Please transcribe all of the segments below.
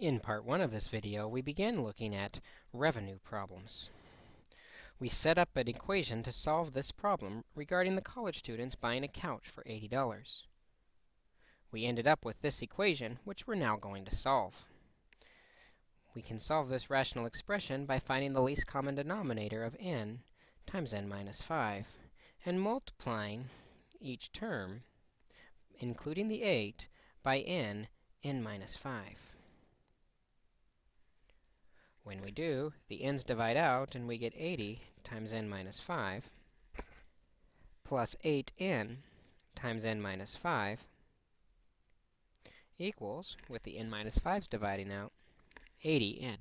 In part one of this video, we began looking at revenue problems. We set up an equation to solve this problem regarding the college students buying a couch for $80. We ended up with this equation, which we're now going to solve. We can solve this rational expression by finding the least common denominator of n times n minus 5, and multiplying each term, including the 8, by n n minus 5. When we do, the n's divide out, and we get 80 times n minus 5 plus 8n times n minus 5 equals, with the n minus 5's dividing out, 80n.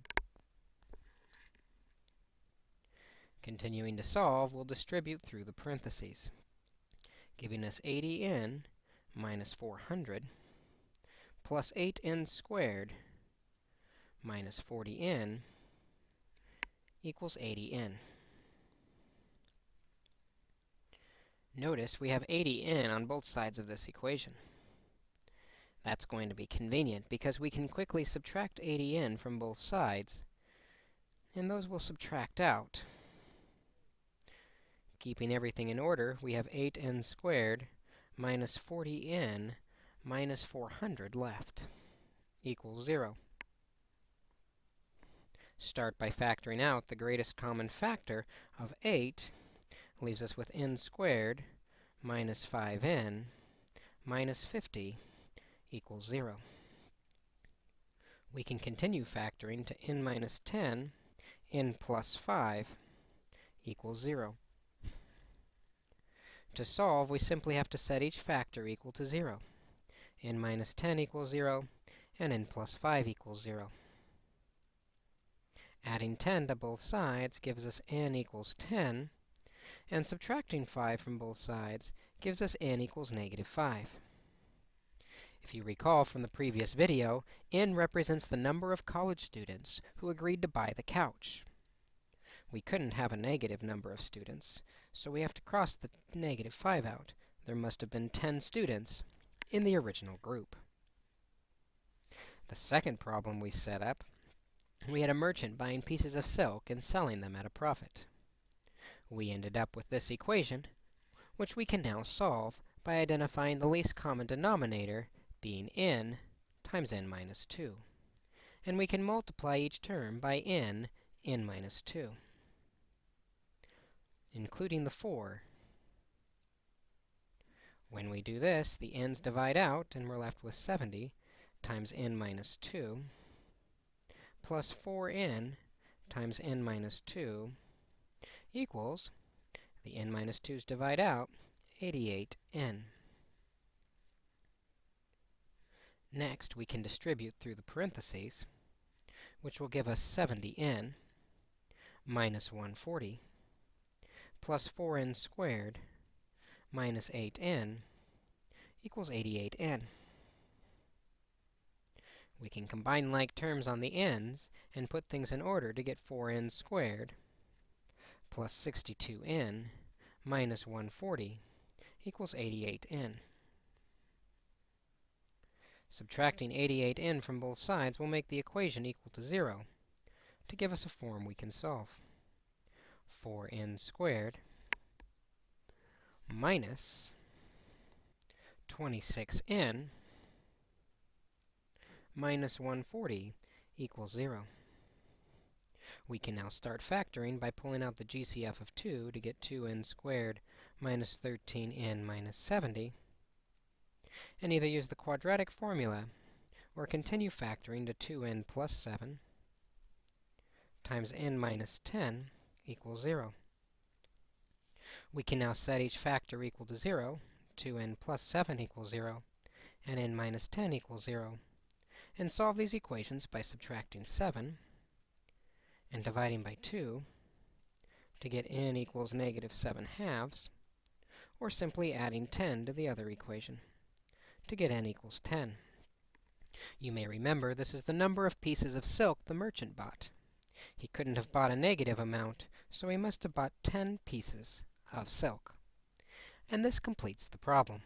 Continuing to solve, we'll distribute through the parentheses, giving us 80n minus 400 plus 8n squared minus 40n equals 80n. Notice we have 80n on both sides of this equation. That's going to be convenient because we can quickly subtract 80n from both sides, and those will subtract out. Keeping everything in order, we have 8n squared minus 40n minus 400 left equals 0. Start by factoring out the greatest common factor of 8 leaves us with n squared minus 5n minus 50 equals 0. We can continue factoring to n minus 10, n plus 5 equals 0. To solve, we simply have to set each factor equal to 0. n minus 10 equals 0, and n plus 5 equals 0. Adding 10 to both sides gives us n equals 10, and subtracting 5 from both sides gives us n equals negative 5. If you recall from the previous video, n represents the number of college students who agreed to buy the couch. We couldn't have a negative number of students, so we have to cross the negative 5 out. There must have been 10 students in the original group. The second problem we set up we had a merchant buying pieces of silk and selling them at a profit. We ended up with this equation, which we can now solve by identifying the least common denominator being n times n minus 2. And we can multiply each term by n n minus 2, including the 4. When we do this, the n's divide out, and we're left with 70 times n minus 2 plus 4n times n minus 2 equals, the n minus 2's divide out, 88n. Next, we can distribute through the parentheses, which will give us 70n minus 140 plus 4n squared minus 8n equals 88n. We can combine like terms on the ends and put things in order to get 4n squared plus 62n minus 140 equals 88n. Subtracting 88n from both sides will make the equation equal to 0 to give us a form we can solve. 4n squared minus 26n minus 140 equals 0. We can now start factoring by pulling out the GCF of 2 to get 2n squared minus 13n minus 70, and either use the quadratic formula or continue factoring to 2n plus 7 times n minus 10 equals 0. We can now set each factor equal to 0, 2n plus 7 equals 0, and n minus 10 equals 0, and solve these equations by subtracting 7 and dividing by 2 to get n equals negative 7 halves, or simply adding 10 to the other equation to get n equals 10. You may remember this is the number of pieces of silk the merchant bought. He couldn't have bought a negative amount, so he must have bought 10 pieces of silk. And this completes the problem.